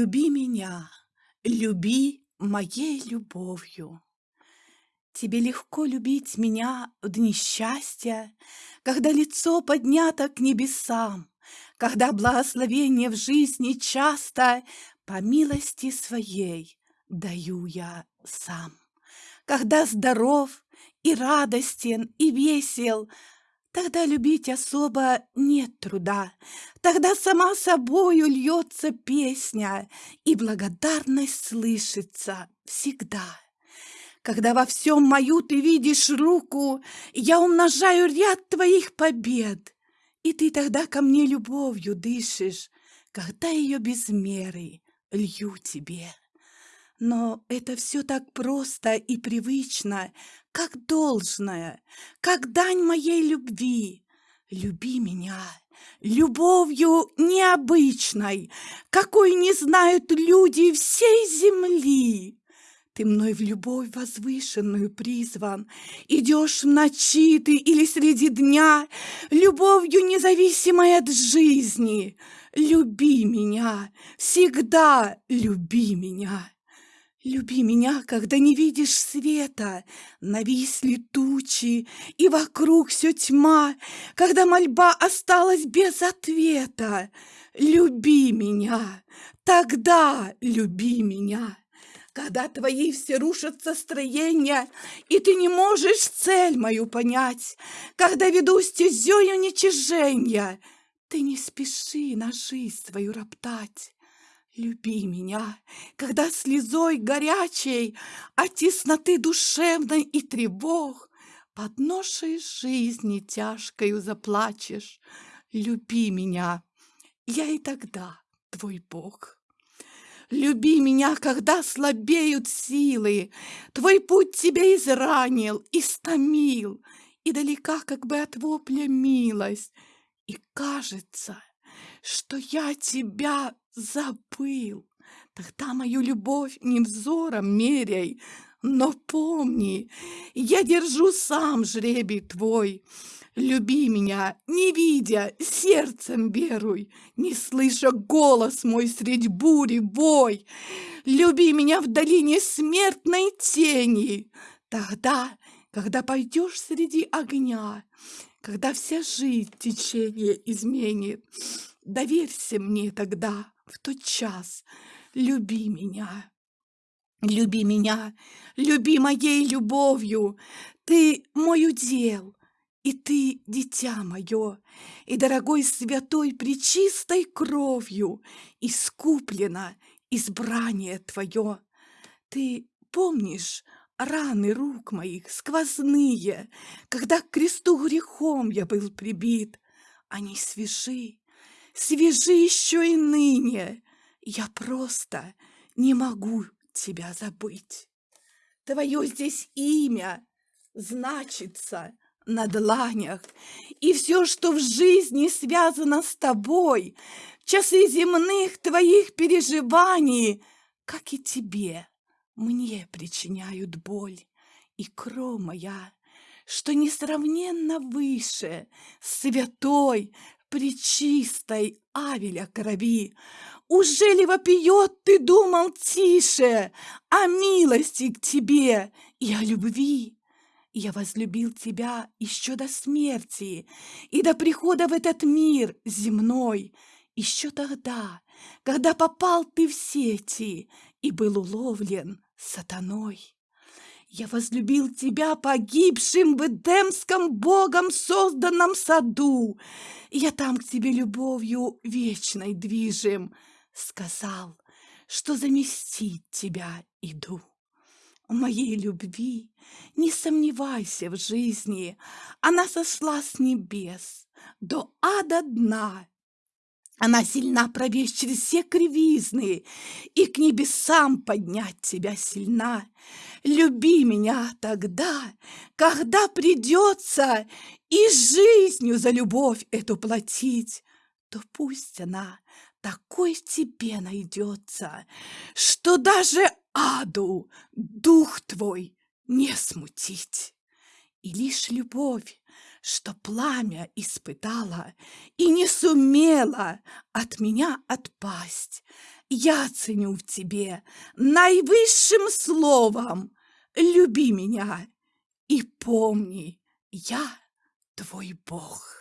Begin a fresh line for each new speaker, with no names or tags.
Люби меня, люби моей любовью. Тебе легко любить меня в дни счастья, Когда лицо поднято к небесам, Когда благословение в жизни часто По милости своей даю я сам. Когда здоров и радостен и весел, Тогда любить особо нет труда, Тогда сама собою льется песня, И благодарность слышится всегда. Когда во всем мою ты видишь руку, Я умножаю ряд твоих побед, И ты тогда ко мне любовью дышишь, Когда ее без меры лью тебе. Но это все так просто и привычно, как должное, как дань моей любви. Люби меня любовью необычной, какой не знают люди всей земли. Ты мной в любовь возвышенную призван, Идешь в ночи ты или среди дня, Любовью независимой от жизни. Люби меня, всегда люби меня. Люби меня, когда не видишь света, Нависли тучи, и вокруг все тьма, Когда мольба осталась без ответа. Люби меня, тогда люби меня. Когда твои все рушатся строения, И ты не можешь цель мою понять, Когда веду стезею уничижения, Ты не спеши на жизнь свою роптать. Люби меня, когда слезой горячей От тесноты душевной и тревог Под ношей жизни тяжкою заплачешь. Люби меня, я и тогда твой Бог. Люби меня, когда слабеют силы, Твой путь тебя изранил, истомил, И далека как бы от вопля милость, И кажется, что я тебя забыл. Тогда мою любовь не взором меряй, но помни, я держу сам жребий твой. Люби меня, не видя, сердцем веруй, Не слыша голос мой средь бури бой. Люби меня в долине смертной тени. Тогда, когда пойдешь среди огня, Когда вся жизнь течение изменит, Доверься мне тогда, в тот час, люби меня. Люби меня, люби моей любовью, Ты мой удел, и ты дитя мое, И дорогой святой пречистой кровью Искуплено избрание твое. Ты помнишь раны рук моих сквозные, Когда к кресту грехом я был прибит? Они свежи, свежи еще и ныне, я просто не могу тебя забыть. Твое здесь имя значится на дланях, и все, что в жизни связано с тобой, часы земных твоих переживаний, как и тебе, мне причиняют боль. И кровь моя, что несравненно выше, святой, причистой Авеля крови, уже ли вопиет ты думал тише О милости к тебе и о любви? Я возлюбил тебя еще до смерти И до прихода в этот мир земной, Еще тогда, когда попал ты в сети И был уловлен сатаной. Я возлюбил тебя погибшим в Эдемском Богом созданном саду. Я там к тебе любовью вечной движим. Сказал, что заместить тебя иду. В моей любви не сомневайся в жизни, Она сошла с небес до ада дна она сильна пробечь через все кривизны И к небесам поднять тебя сильна. Люби меня тогда, когда придется И жизнью за любовь эту платить, То пусть она такой тебе найдется, Что даже аду дух твой не смутить. И лишь любовь что пламя испытала и не сумела от меня отпасть. Я ценю в тебе наивысшим словом. Люби меня и помни, я твой Бог.